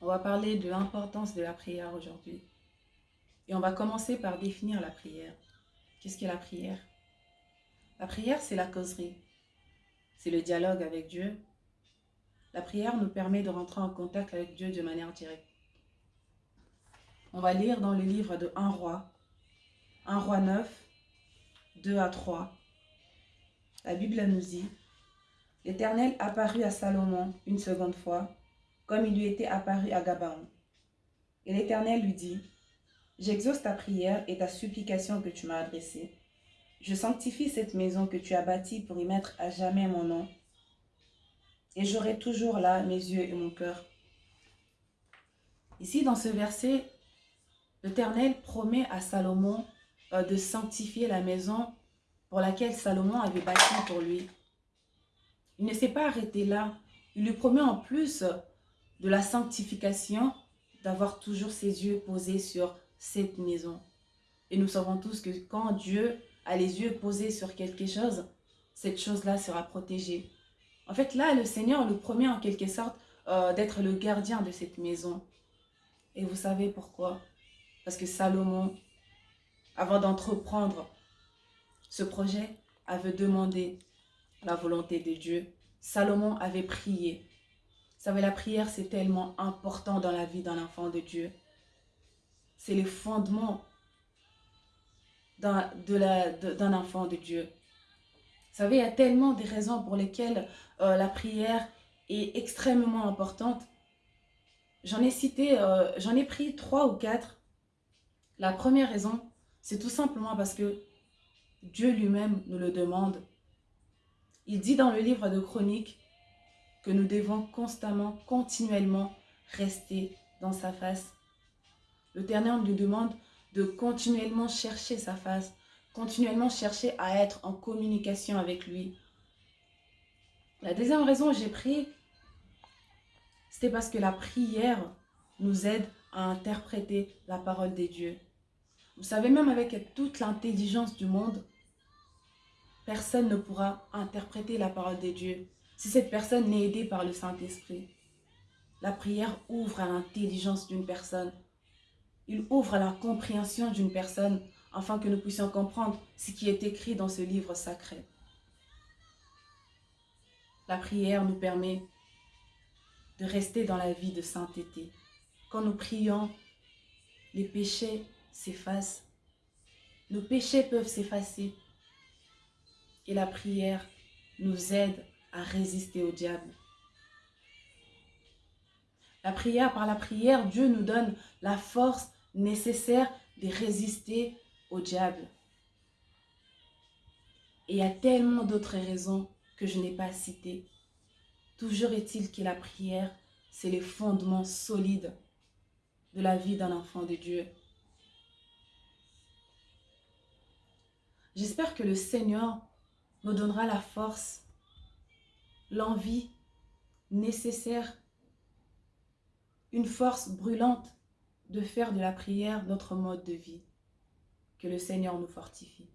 On va parler de l'importance de la prière aujourd'hui. Et on va commencer par définir la prière. Qu'est-ce qu'est la prière? La prière, c'est la causerie. C'est le dialogue avec Dieu. La prière nous permet de rentrer en contact avec Dieu de manière directe. On va lire dans le livre de 1 roi, 1 roi 9, 2 à 3. La Bible nous dit L'Éternel apparut à Salomon une seconde fois, comme il lui était apparu à Gabaon. Et l'Éternel lui dit, J'exauce ta prière et ta supplication que tu m'as adressée. Je sanctifie cette maison que tu as bâtie pour y mettre à jamais mon nom. Et j'aurai toujours là mes yeux et mon cœur. Ici, dans ce verset, l'Éternel promet à Salomon euh, de sanctifier la maison pour laquelle Salomon avait bâti pour lui. Il ne s'est pas arrêté là. Il lui promet en plus de la sanctification d'avoir toujours ses yeux posés sur cette maison. Et nous savons tous que quand Dieu a les yeux posés sur quelque chose, cette chose-là sera protégée. En fait, là, le Seigneur lui promet en quelque sorte euh, d'être le gardien de cette maison. Et vous savez pourquoi? Parce que Salomon, avant d'entreprendre ce projet, avait demandé la volonté de Dieu. Salomon avait prié. Savez, la prière, c'est tellement important dans la vie d'un enfant de Dieu. C'est le fondement d'un enfant de Dieu. Vous savez, il y a tellement de raisons pour lesquelles euh, la prière est extrêmement importante. J'en ai cité, euh, j'en ai pris trois ou quatre. La première raison, c'est tout simplement parce que Dieu lui-même nous le demande. Il dit dans le livre de Chroniques que nous devons constamment, continuellement rester dans sa face. Le L'Éternel nous demande de continuellement chercher sa face, continuellement chercher à être en communication avec lui. La deuxième raison j'ai pris, c'était parce que la prière nous aide à interpréter la parole des dieux. Vous savez, même avec toute l'intelligence du monde, personne ne pourra interpréter la parole de Dieu si cette personne n'est aidée par le Saint-Esprit. La prière ouvre à l'intelligence d'une personne. Il ouvre à la compréhension d'une personne afin que nous puissions comprendre ce qui est écrit dans ce livre sacré. La prière nous permet de rester dans la vie de sainteté. Quand nous prions, les péchés s'effacent. Nos péchés peuvent s'effacer et la prière nous aide résister au diable. La prière, par la prière, Dieu nous donne la force nécessaire de résister au diable. Et il y a tellement d'autres raisons que je n'ai pas citées. Toujours est-il que la prière, c'est le fondement solide de la vie d'un enfant de Dieu. J'espère que le Seigneur nous donnera la force, l'envie nécessaire, une force brûlante de faire de la prière notre mode de vie. Que le Seigneur nous fortifie.